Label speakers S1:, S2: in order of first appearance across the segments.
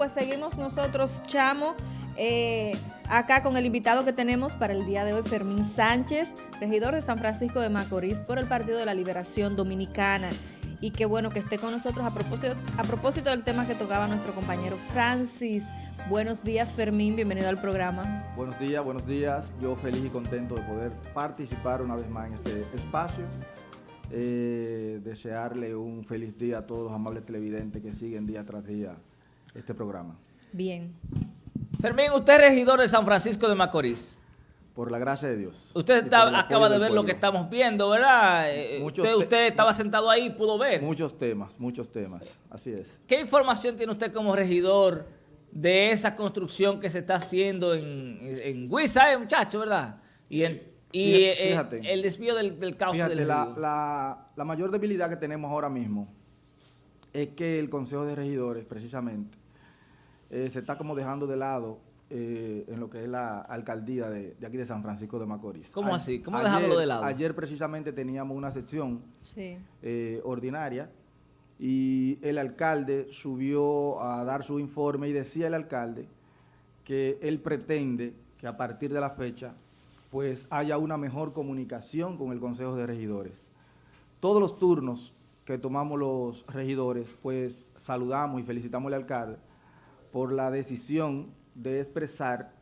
S1: Pues seguimos nosotros, Chamo, eh, acá con el invitado que tenemos para el día de hoy, Fermín Sánchez, regidor de San Francisco de Macorís por el Partido de la Liberación Dominicana. Y qué bueno que esté con nosotros a propósito, a propósito del tema que tocaba nuestro compañero Francis. Buenos días, Fermín, bienvenido al programa.
S2: Buenos días, buenos días. Yo feliz y contento de poder participar una vez más en este espacio. Eh, desearle un feliz día a todos los amables televidentes que siguen día tras día este programa.
S1: Bien.
S3: Fermín, usted es regidor de San Francisco de Macorís.
S2: Por la gracia de Dios.
S3: Usted acaba de ver lo que estamos viendo, ¿verdad? Eh, usted, usted, estaba sentado ahí y pudo ver.
S2: Muchos temas, muchos temas, así es.
S3: ¿Qué información tiene usted como regidor de esa construcción que se está haciendo en, en Huiza, eh, muchacho, verdad? Y, en, y eh, el desvío del, del cauce del
S2: la, la, la mayor debilidad que tenemos ahora mismo es que el Consejo de Regidores, precisamente, eh, se está como dejando de lado eh, en lo que es la alcaldía de, aquí de San Francisco de Macorís.
S3: ¿Cómo así? ¿Cómo dejándolo de lado?
S2: Ayer precisamente teníamos una sección eh, ordinaria y el alcalde subió a dar su informe y decía el alcalde que él pretende que a partir de la fecha pues haya una mejor comunicación con el Consejo de Regidores. Todos los turnos que tomamos los regidores, pues saludamos y felicitamos al alcalde por la decisión de expresar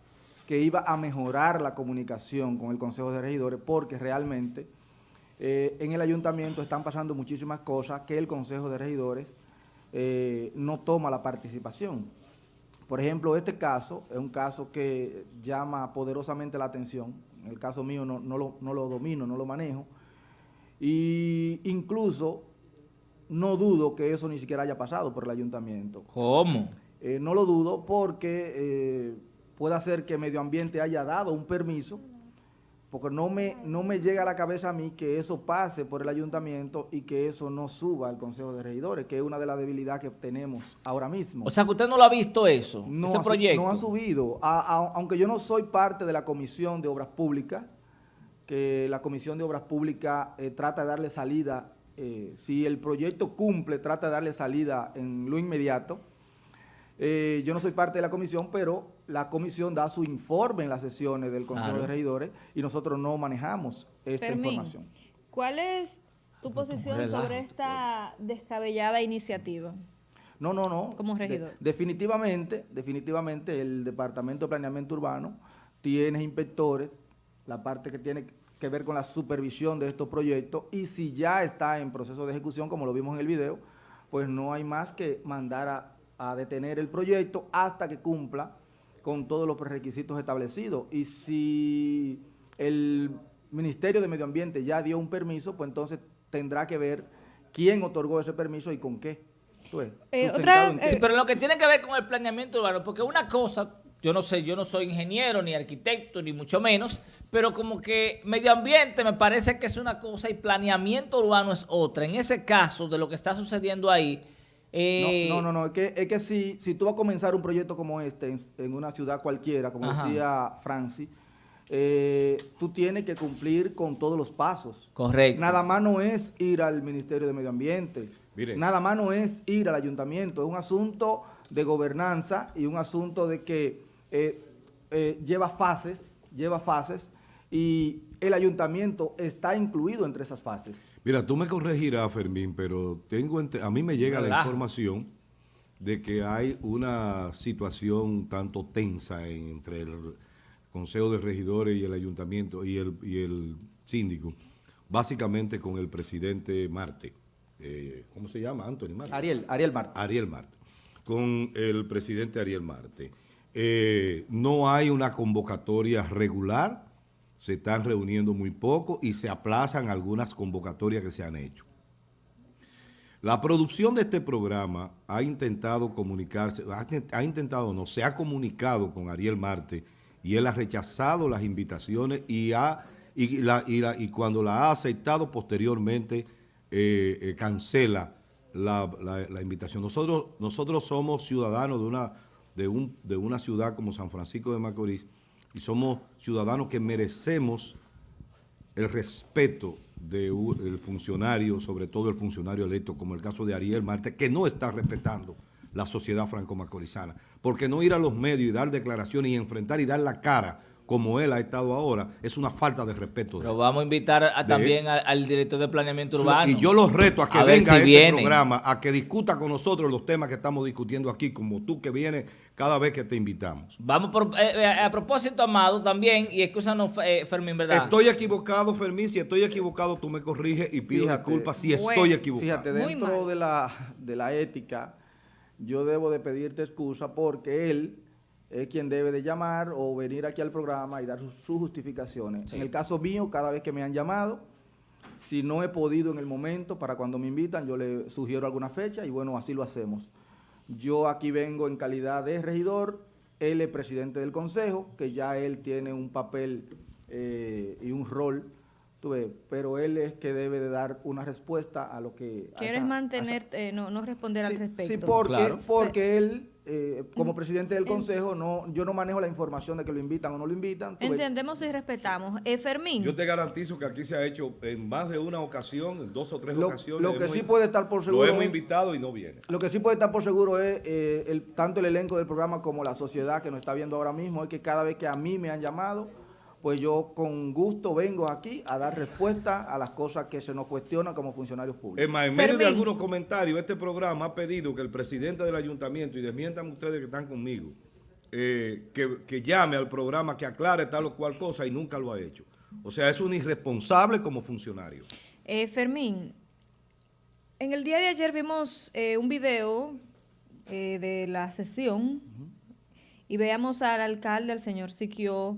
S2: que iba a mejorar la comunicación con el Consejo de Regidores porque realmente eh, en el ayuntamiento están pasando muchísimas cosas que el Consejo de Regidores eh, no toma la participación. Por ejemplo, este caso es un caso que llama poderosamente la atención. En el caso mío no, lo, no lo domino, no lo manejo. Y incluso no dudo que eso ni siquiera haya pasado por el ayuntamiento.
S3: ¿Cómo?
S2: Eh, no lo dudo porque eh, puede ser que Medio Ambiente haya dado un permiso, porque no me, no me llega a la cabeza a mí que eso pase por el ayuntamiento y que eso no suba al Consejo de Regidores, que es una de las debilidades que tenemos ahora mismo.
S3: O sea, que usted no lo ha visto eso,
S2: no
S3: ese proyecto.
S2: No ha subido, aunque yo no soy parte de la Comisión de Obras Públicas, que la Comisión de Obras Públicas eh, trata de darle salida, si el proyecto cumple, trata de darle salida en lo inmediato, eh, yo no soy parte de la comisión, pero la comisión da su informe en las sesiones del Consejo de Regidores y nosotros no manejamos esta información.
S1: ¿Cuál es tu posición sobre esta descabellada iniciativa?
S2: No, no, no.
S1: Como regidor.
S2: definitivamente, definitivamente el Departamento de Planeamiento Urbano tiene inspectores, la parte que tiene que ver con la supervisión de estos proyectos y si ya está en proceso de ejecución, como lo vimos en el video, pues no hay más que mandar a a detener el proyecto hasta que cumpla con todos los requisitos establecidos. Y si el Ministerio de Medio Ambiente ya dio un permiso, pues entonces tendrá que ver quién otorgó ese permiso y con qué.
S3: Eh, sí, pero lo que tiene que ver con el planeamiento urbano, porque una cosa, yo no sé, yo no soy ingeniero, ni arquitecto, ni mucho menos, pero como que medio ambiente me parece que es una cosa y planeamiento urbano es otra. En ese caso de lo que está sucediendo ahí,
S2: eh, no, no, no, es que, es que si, si tú vas a comenzar un proyecto como este en, una ciudad cualquiera, como decía Francis, eh, tú tienes que cumplir con todos los pasos.
S3: Correcto.
S2: Nada más no es ir al Ministerio de Medio Ambiente. Nada más no es ir al ayuntamiento. Es un asunto de gobernanza y un asunto de que eh, lleva fases, lleva fases y el ayuntamiento está incluido entre esas fases.
S4: Mira, tú me corregirás, Fermín, pero tengo a mí me llega la información de que hay una situación tanto tensa entre el Consejo de Regidores y el Ayuntamiento y el, y el síndico, básicamente con el presidente Marte. Eh, ¿Cómo se llama? Anthony Marte.
S2: Ariel, Ariel Marte.
S4: Ariel Marte. Con el presidente Ariel Marte. Eh, no hay una convocatoria regular se están reuniendo muy poco y se aplazan algunas convocatorias que se han hecho. La producción de este programa ha intentado comunicarse, ha, intentado, no, se ha comunicado con Ariel Marte y él ha rechazado las invitaciones y, ha, y, la, y, cuando la ha aceptado posteriormente eh, eh, cancela la, invitación. Nosotros, nosotros somos ciudadanos de una, de, un, de una ciudad como San Francisco de Macorís y somos ciudadanos que merecemos el respeto del funcionario, sobre todo el funcionario electo, como el caso de Ariel Marte, que no está respetando la sociedad franco-macorizana. Porque no ir a los medios y dar declaraciones y enfrentar y dar la cara como él ha estado ahora, es una falta de respeto.
S3: Lo vamos a invitar también al, director de planeamiento urbano.
S4: Y yo los reto a que venga a este programa, a que discuta con nosotros los temas que estamos discutiendo aquí, como tú que vienes cada vez que te invitamos.
S3: Vamos por, eh, eh, a propósito, Amado, también, y escúchanos, eh, Fermín, ¿verdad?
S4: Estoy equivocado, Fermín, si estoy equivocado, tú me corriges y pido disculpas si estoy equivocado.
S2: Fíjate, dentro de la, de la ética, yo debo de pedirte excusa porque él es quien debe de llamar o venir aquí al programa y dar sus, justificaciones. En el caso mío, cada vez que me han llamado, si no he podido en el momento, para cuando me invitan, yo le sugiero alguna fecha y bueno, así lo hacemos. Yo aquí vengo en calidad de regidor, él es presidente del consejo, que ya él tiene un papel eh, y un rol pero él es que debe de dar una respuesta a lo que...
S1: ¿Quieres mantener, eh, no, no, responder al respecto?
S2: Sí, porque, porque él, eh, como presidente del consejo, no yo no manejo la información de que lo invitan o no lo invitan.
S1: Entendemos y respetamos. Eh, Fermín.
S4: Yo te garantizo que aquí se ha hecho en más de una ocasión, en dos o tres ocasiones.
S2: Lo que sí puede estar por seguro...
S4: Lo hemos invitado y no viene.
S2: Lo que sí puede estar por seguro es eh, el, tanto el elenco del programa como la sociedad que nos está viendo ahora mismo, es que cada vez que a mí me han llamado pues yo con gusto vengo aquí a dar respuesta a las cosas que se nos cuestionan como funcionarios públicos.
S4: Es más, en medio de algunos comentarios, este programa ha pedido que el presidente del ayuntamiento, y desmientan ustedes que están conmigo, eh, que, llame al programa, que aclare tal o cual cosa y nunca lo ha hecho. O sea, es un irresponsable como funcionario.
S1: Eh, Fermín, en el día de ayer vimos eh, un video de la sesión y veamos al alcalde, al señor Siquio,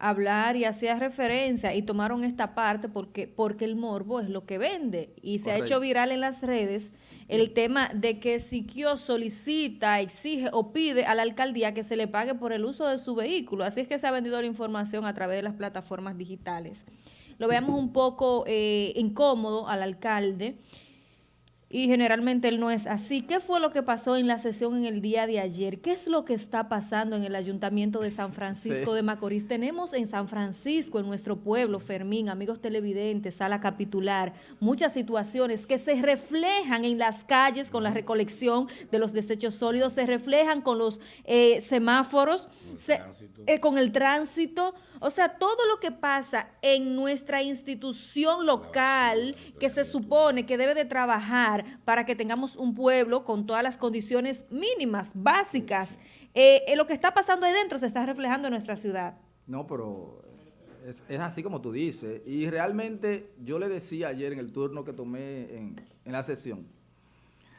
S1: hablar y hacía referencia y tomaron esta parte porque, porque el morbo es lo que vende y se ha hecho viral en las redes el tema de que Siquio solicita, exige o pide a la alcaldía que se le pague por el uso de su vehículo. Así es que se ha vendido la información a través de las plataformas digitales. Lo veamos un poco eh, incómodo al alcalde y generalmente él no es así. ¿Qué fue lo que pasó en la sesión en el día de ayer? ¿Qué es lo que está pasando en el Ayuntamiento de San Francisco de Macorís? Tenemos en San Francisco, en nuestro pueblo, Fermín, amigos televidentes, sala capitular, muchas situaciones que se reflejan en las calles con la recolección de los desechos sólidos, se reflejan con los eh, semáforos, eh, con el tránsito, o sea, todo lo que pasa en nuestra institución local que se supone que debe de trabajar para que tengamos un pueblo con todas las condiciones mínimas, básicas, eh, lo que está pasando ahí dentro se está reflejando en nuestra ciudad.
S2: No, pero es, así como tú dices. Y realmente yo le decía ayer en el turno que tomé en, la sesión,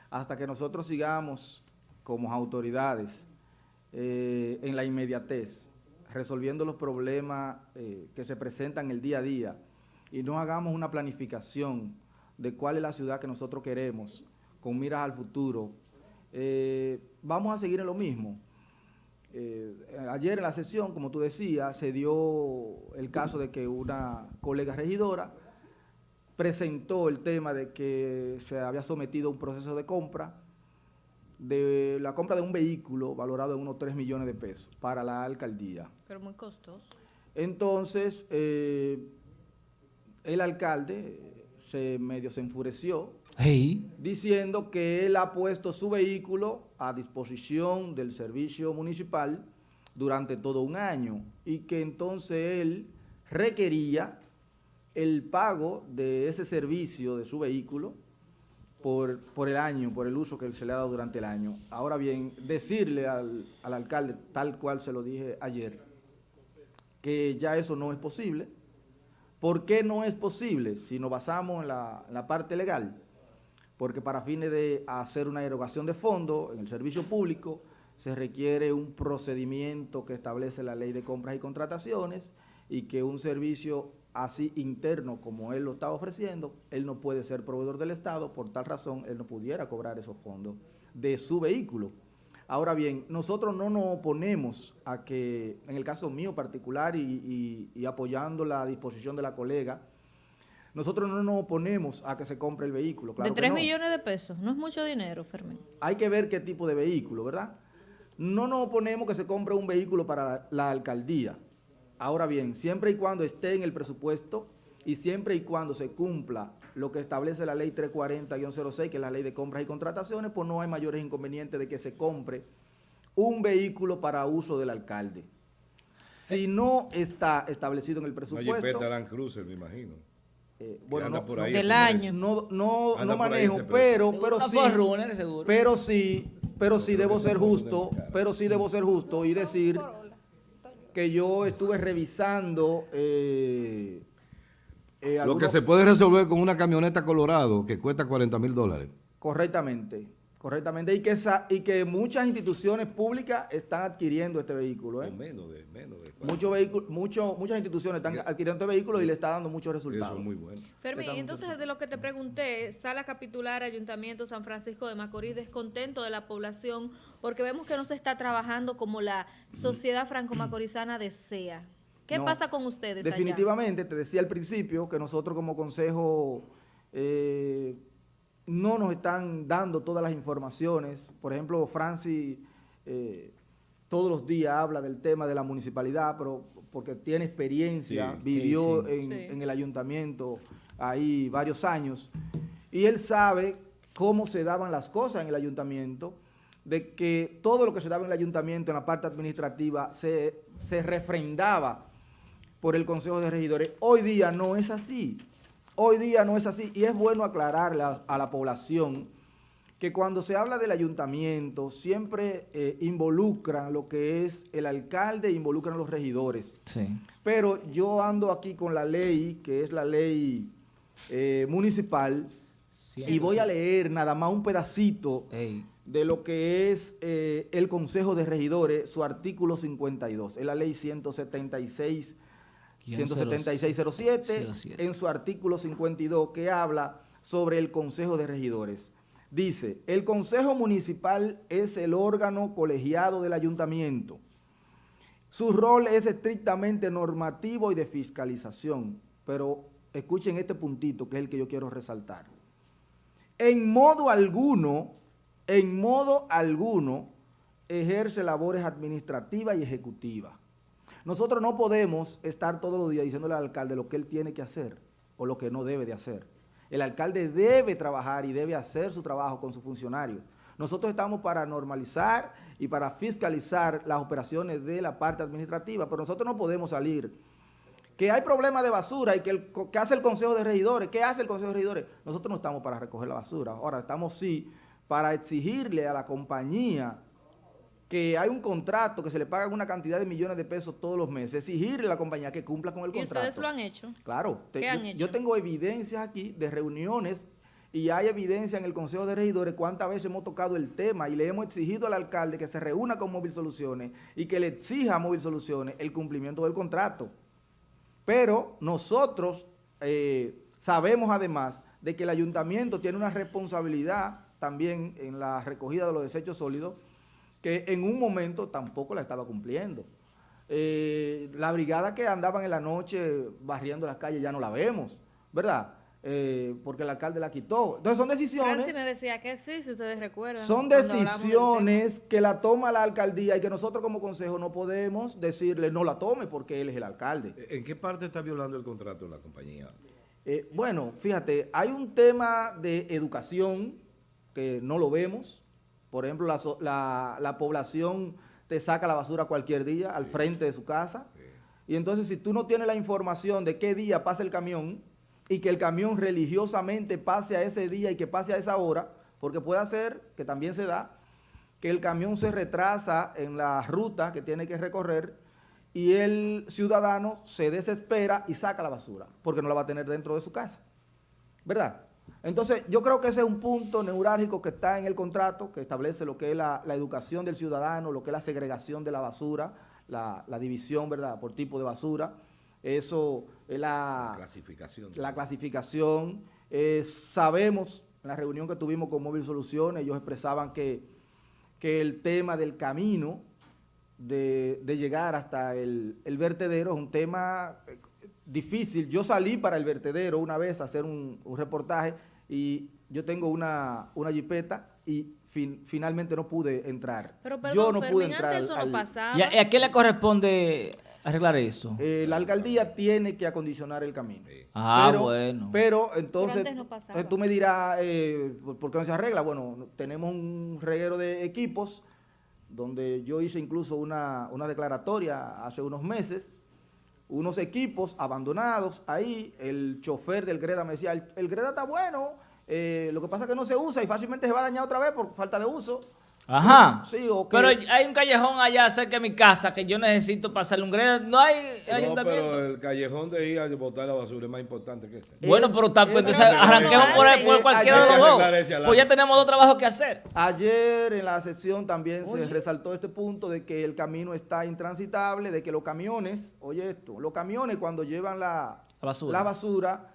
S2: hasta que nosotros sigamos como autoridades eh, en la inmediatez, resolviendo los problemas eh, que se presentan el día a día y no hagamos una planificación de cuál es la ciudad que nosotros queremos con miras al futuro, eh, vamos a seguir en lo mismo. Eh, ayer en la sesión, como tú decías, se dio el caso de que una colega regidora presentó el tema de que se había sometido a un proceso de compra de la compra de un vehículo valorado en unos 3 millones de pesos para la alcaldía.
S1: Pero muy costoso.
S2: Entonces, eh, el alcalde se medio se enfureció, diciendo que él ha puesto su vehículo a disposición del servicio municipal durante todo un año y que entonces él requería el pago de ese servicio de su vehículo por, por, el año, por el uso que se le ha dado durante el año. Ahora bien, decirle al, alcalde, tal cual se lo dije ayer, que ya eso no es posible. ¿Por qué no es posible si nos basamos en la, parte legal? Porque para fines de hacer una erogación de fondo en el servicio público se requiere un procedimiento que establece la ley de compras y contrataciones y que un servicio así interno como él lo está ofreciendo, él no puede ser proveedor del Estado, por tal razón él no pudiera cobrar esos fondos de su vehículo. Ahora bien, nosotros no nos oponemos a que, en el caso mío particular y, apoyando la disposición de la colega, nosotros no nos oponemos a que se compre el vehículo.
S1: de 3 millones de pesos, no es mucho dinero, Fermín.
S2: Hay que ver qué tipo de vehículo, ¿verdad? No nos oponemos que se compre un vehículo para la alcaldía, Ahora bien, siempre y cuando esté en el presupuesto y siempre y cuando se cumpla lo que establece la ley 340-06, que es la ley de compras y contrataciones, pues no hay mayores inconvenientes de que se compre un vehículo para uso del alcalde. Si no está establecido en el presupuesto... Una
S4: Jipeta Cruiser, me imagino.
S2: Eh, bueno, no,
S1: por ahí del año.
S2: No, no, no manejo, pero, pero sí, pero sí, pero sí debo ser justo, pero sí debo ser justo y decir que yo estuve revisando eh,
S4: eh, Lo que se puede resolver con una camioneta Colorado que cuesta 40 mil dólares.
S2: Correctamente. Correctamente, y que, y que muchas instituciones públicas están adquiriendo este vehículo. ¿eh?
S4: Menos de, menos de
S2: Muchos mucho, muchas instituciones están adquiriendo este vehículo y le está dando muchos resultados.
S4: Eso es muy bueno.
S1: Fermi, entonces de lo que te pregunté, sala capitular Ayuntamiento San Francisco de Macorís, descontento de la población, porque vemos que no se está trabajando como la sociedad franco-macorizana desea. ¿Qué pasa con ustedes
S2: Definitivamente, te decía al principio que nosotros como consejo... Eh, no nos están dando todas las informaciones. Por ejemplo, Francis eh, todos los días habla del tema de la municipalidad, pero porque tiene experiencia, vivió En, el ayuntamiento ahí varios años, y él sabe cómo se daban las cosas en el ayuntamiento, de que todo lo que se daba en el ayuntamiento, en la parte administrativa, se, se refrendaba por el Consejo de Regidores. Hoy día no es así. Hoy día no es así y es bueno aclararle a, la población que cuando se habla del ayuntamiento siempre eh, involucran lo que es el alcalde, involucran los regidores. Pero yo ando aquí con la ley, que es la ley eh, municipal, y voy a leer nada más un pedacito de lo que es eh, el Consejo de Regidores, su artículo 52, es la ley 176 17607, en su artículo 52, que habla sobre el Consejo de Regidores. Dice, el Consejo Municipal es el órgano colegiado del ayuntamiento. Su rol es estrictamente normativo y de fiscalización, pero escuchen este puntito que es el que yo quiero resaltar. En modo alguno, en modo alguno, ejerce labores administrativas y ejecutivas. Nosotros no podemos estar todos los días diciéndole al alcalde lo que él tiene que hacer o lo que no debe de hacer. El alcalde debe trabajar y debe hacer su trabajo con sus funcionarios. Nosotros estamos para normalizar y para fiscalizar las operaciones de la parte administrativa, pero nosotros no podemos salir. Que hay problemas de basura y que, que hace el Consejo de Regidores, ¿qué hace el Consejo de Regidores? Nosotros no estamos para recoger la basura, ahora estamos sí para exigirle a la compañía que hay un contrato que se le paga una cantidad de millones de pesos todos los meses, exigirle a la compañía que cumpla con el contrato.
S1: ¿Y ustedes lo han hecho?
S2: Claro. ¿Qué han hecho? yo tengo evidencias aquí de reuniones y hay evidencia en el Consejo de Regidores cuántas veces hemos tocado el tema y le hemos exigido al alcalde que se reúna con Móvil Soluciones y que le exija a Móvil Soluciones el cumplimiento del contrato. Pero nosotros eh, sabemos además de que el ayuntamiento tiene una responsabilidad también en la recogida de los desechos sólidos que en un momento tampoco la estaba cumpliendo. Eh, la brigada que andaban en la noche barriendo las calles ya no la vemos, ¿verdad? Eh, porque el alcalde la quitó. Entonces son decisiones... Francis
S1: me decía que sí, si ustedes recuerdan.
S2: Son decisiones que la toma la alcaldía y que nosotros como consejo no podemos decirle no la tome porque él es el alcalde.
S4: ¿En qué parte está violando el contrato de la compañía?
S2: Eh, bueno, fíjate, hay un tema de educación que no lo vemos, por ejemplo, la, población te saca la basura cualquier día al frente de su casa. Y entonces si tú no tienes la información de qué día pasa el camión y que el camión religiosamente pase a ese día y que pase a esa hora, porque puede ser, que también se da, que el camión se retrasa en la ruta que tiene que recorrer y el ciudadano se desespera y saca la basura, porque no la va a tener dentro de su casa. ¿Verdad? Entonces, yo creo que ese es un punto neurálgico que está en el contrato, que establece lo que es la, educación del ciudadano, lo que es la segregación de la basura, la, división, ¿verdad?, por tipo de basura. Eso es la,
S4: clasificación.
S2: La clasificación. Eh, sabemos, en la reunión que tuvimos con Móvil Soluciones, ellos expresaban que, que el tema del camino de, llegar hasta el, vertedero es un tema eh, difícil. Yo salí para el vertedero una vez a hacer un, un reportaje y yo tengo una, una jipeta y finalmente no pude entrar.
S1: Pero perdón, yo no pude entrar eso no pasaba.
S3: ¿Y a, qué le corresponde arreglar eso?
S2: Eh, la alcaldía tiene que acondicionar el camino.
S3: Ah, bueno.
S2: Pero entonces, eh, tú me dirás, eh, ¿por qué no se arregla? Bueno, tenemos un reguero de equipos donde yo hice incluso una, una declaratoria hace unos meses, unos equipos abandonados ahí, el chofer del Greda me decía, el, Greda está bueno, lo que pasa es que no se usa y fácilmente se va a dañar otra vez por falta de uso.
S3: Ajá. Sí, Pero hay un callejón allá cerca de mi casa que yo necesito pasarle un greda. No hay
S4: ayuntamiento. No, pero el callejón de ir a botar la basura es más importante que ese.
S3: Bueno, pero está, pues, entonces arranquemos por, por cualquiera de los dos. Pues ya tenemos dos trabajos que hacer.
S2: Ayer en la sesión también se resaltó este punto de que el camino está intransitable, de que los camiones, oye esto, los camiones cuando llevan la, la basura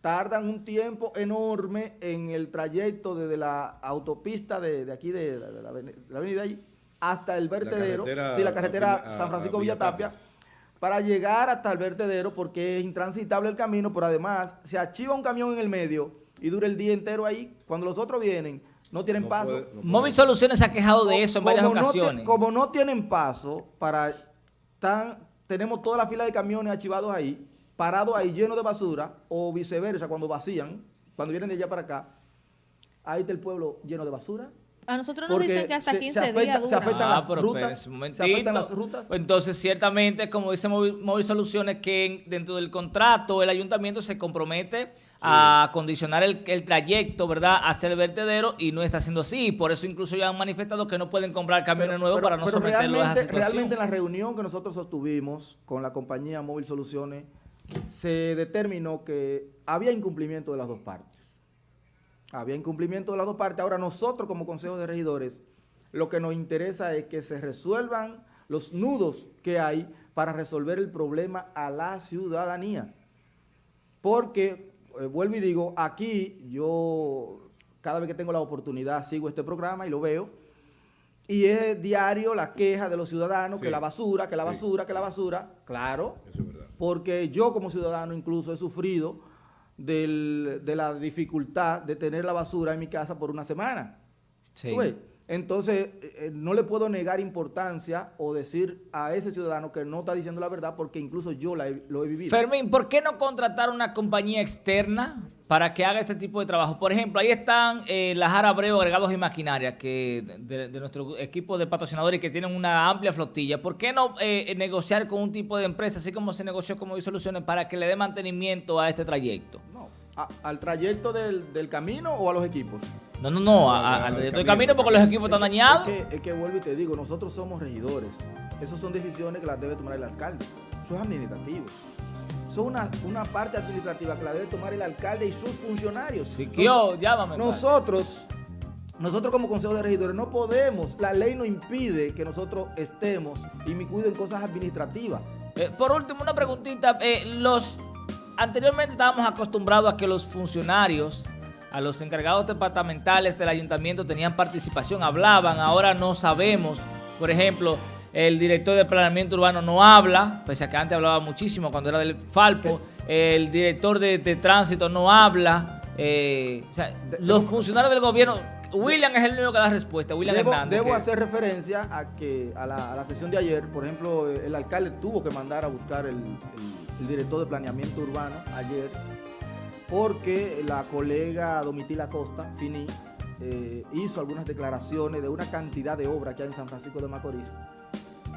S2: tardan un tiempo enorme en el trayecto desde la autopista de, aquí, de, la, avenida ahí, hasta el vertedero, la sí, la carretera San Francisco Villatapia, para llegar hasta el vertedero porque es intransitable el camino, pero además se archiva un camión en el medio y dura el día entero ahí. Cuando los otros vienen, no tienen paso.
S3: Móvil Soluciones se ha quejado de eso en varias ocasiones.
S2: como no tienen paso, para tan, tenemos toda la fila de camiones archivados ahí, parado ahí lleno de basura, o viceversa, cuando vacían, cuando vienen de allá para acá, ahí está el pueblo lleno de basura.
S1: A nosotros nos dicen que hasta 15 días
S2: Se afectan, ah, las rutas, se afectan las rutas.
S3: Entonces, ciertamente, como dice Móvil, Soluciones, que dentro del contrato el ayuntamiento se compromete a condicionar el, trayecto, ¿verdad?, hacia el vertedero y no está haciendo así. Por eso incluso ya han manifestado que no pueden comprar camiones nuevos para no someterlo a esa situación.
S2: Realmente en la reunión que nosotros sostuvimos con la compañía Móvil Soluciones, se determinó que había incumplimiento de las dos partes. Había incumplimiento de las dos partes. Ahora nosotros como Consejo de Regidores, lo que nos interesa es que se resuelvan los nudos que hay para resolver el problema a la ciudadanía. Porque, eh, vuelvo y digo, aquí yo cada vez que tengo la oportunidad sigo este programa y lo veo, y es diario la queja de los ciudadanos, que la basura, que la basura, que la basura. Claro, Eso es verdad. porque yo como ciudadano incluso he sufrido de la dificultad de tener la basura en mi casa por una semana. Sí. Entonces, eh, eh, no le puedo negar importancia o decir a ese ciudadano que no está diciendo la verdad porque incluso yo lo he vivido.
S3: Fermín, ¿por qué no contratar una compañía externa para que haga este tipo de trabajo? Por ejemplo, ahí están eh, las Abreu Agregados y Maquinaria que de, nuestro equipo de patrocinadores que tienen una amplia flotilla. ¿Por qué no eh, negociar con un tipo de empresa, así como se negoció con Soluciones, para que le dé mantenimiento a este trayecto?
S2: No, ¿Al trayecto del, camino o a los equipos?
S3: No, no, no, al trayecto del camino porque los equipos están dañados.
S2: Es que, vuelvo y te digo, nosotros somos regidores. Esas son decisiones que las debe tomar el alcalde. Eso es administrativo. Son una, una parte administrativa que la debe tomar el alcalde y sus funcionarios.
S3: Sí, yo, llámame.
S2: Nosotros, nosotros como Consejo de Regidores no podemos, la ley nos impide que nosotros estemos y me cuiden cosas administrativas.
S3: Eh, por último, una preguntita. Eh, los anteriormente estábamos acostumbrados a que los funcionarios, a los encargados departamentales del ayuntamiento tenían participación, hablaban, ahora no sabemos. Por ejemplo, el director de planeamiento urbano no habla, pese a que antes hablaba muchísimo cuando era del Falpo, el director de, tránsito no habla, eh, los funcionarios del gobierno... William es el único que da respuesta, William
S2: debo,
S3: Hernández.
S2: Debo hacer referencia a que a la, sesión de ayer, por ejemplo, el alcalde tuvo que mandar a buscar el el director de planeamiento urbano ayer, porque la colega Domitila Costa, Fini, eh, hizo algunas declaraciones de una cantidad de obras que hay en San Francisco de Macorís.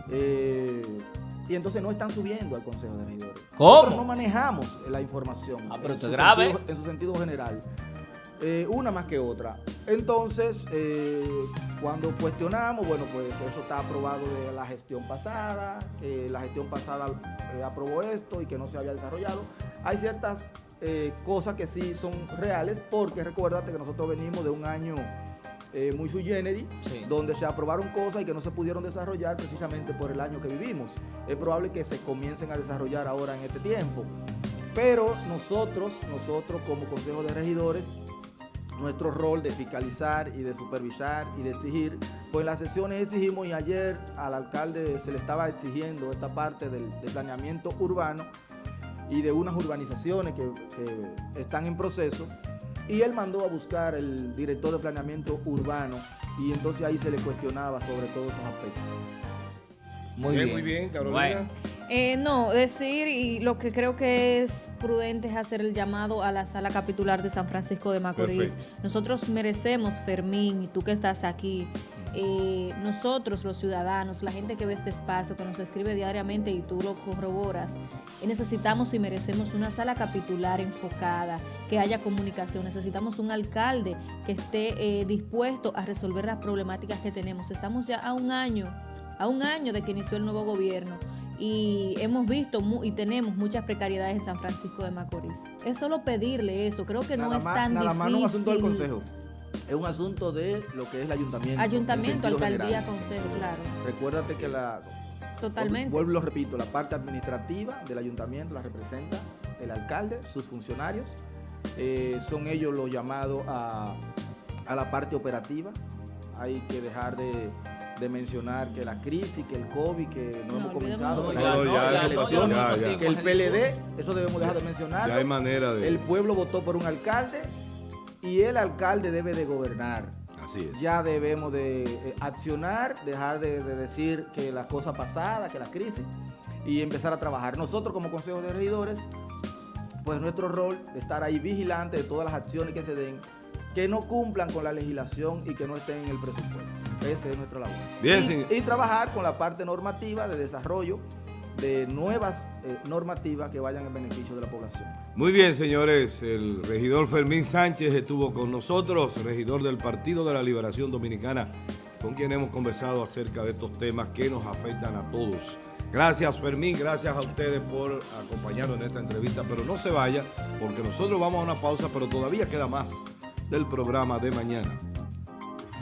S2: Eh, y entonces no están subiendo al Consejo de Regidores.
S3: ¿Cómo?
S2: no manejamos la información.
S3: Ah, pero esto es grave.
S2: en su sentido general. Eh, una más que otra. Entonces, eh, cuando cuestionamos, bueno, pues eso está aprobado de la gestión pasada, que la gestión pasada aprobó esto y que no se había desarrollado. Hay ciertas cosas que sí son reales, porque recuérdate que nosotros venimos de un año muy sui generis, donde se aprobaron cosas y que no se pudieron desarrollar precisamente por el año que vivimos. Es probable que se comiencen a desarrollar ahora en este tiempo. Pero nosotros, nosotros como Consejo de Regidores, nuestro rol de fiscalizar y de supervisar y de exigir. Pues en las sesiones exigimos y ayer al alcalde se le estaba exigiendo esta parte del, planeamiento urbano y de unas urbanizaciones que, están en proceso y él mandó a buscar el director de planeamiento urbano y entonces ahí se le cuestionaba sobre todos estos aspectos.
S4: Muy bien, muy bien, Carolina.
S1: Eh, no, decir y lo que creo que es prudente es hacer el llamado a la sala capitular de San Francisco de Macorís. Nosotros merecemos, Fermín, y tú que estás aquí, eh, nosotros los ciudadanos, la gente que ve este espacio, que nos escribe diariamente y tú lo corroboras, necesitamos y merecemos una sala capitular enfocada, que haya comunicación, necesitamos un alcalde que esté eh, dispuesto a resolver las problemáticas que tenemos. Estamos ya a un año, a un año de que inició el nuevo gobierno y hemos visto y tenemos muchas precariedades en San Francisco de Macorís. Es solo pedirle eso, creo que no es tan
S2: nada
S1: difícil.
S2: Más no un asunto del Consejo es un asunto de lo que es el ayuntamiento.
S1: Ayuntamiento, alcaldía, consejo, claro.
S2: Recuérdate que la...
S1: Totalmente.
S2: Vuelvo lo repito, la parte administrativa del ayuntamiento la representa el alcalde, sus funcionarios. Eh, son ellos los llamados a, la parte operativa. Hay que dejar de, mencionar que la crisis, que el COVID, que no, hemos comenzado, que el PLD, eso debemos dejar de mencionar.
S4: Ya hay manera de...
S2: El pueblo votó por un alcalde y el alcalde debe de gobernar.
S4: Así es.
S2: Ya debemos de eh, accionar, dejar de, decir que las cosas pasadas, que la crisis, y empezar a trabajar. Nosotros como Consejo de Regidores, pues nuestro rol de estar ahí vigilante de todas las acciones que se den, que no cumplan con la legislación y que no estén en el presupuesto. Ese es nuestro labor.
S4: Bien,
S2: y trabajar con la parte normativa de desarrollo de nuevas eh, normativas que vayan en beneficio de la población.
S4: Muy bien, señores. El regidor Fermín Sánchez estuvo con nosotros, regidor del Partido de la Liberación Dominicana, con quien hemos conversado acerca de estos temas que nos afectan a todos. Gracias, Fermín. Gracias a ustedes por acompañarnos en esta entrevista. Pero no se vaya, porque nosotros vamos a una pausa, pero todavía queda más del programa de mañana.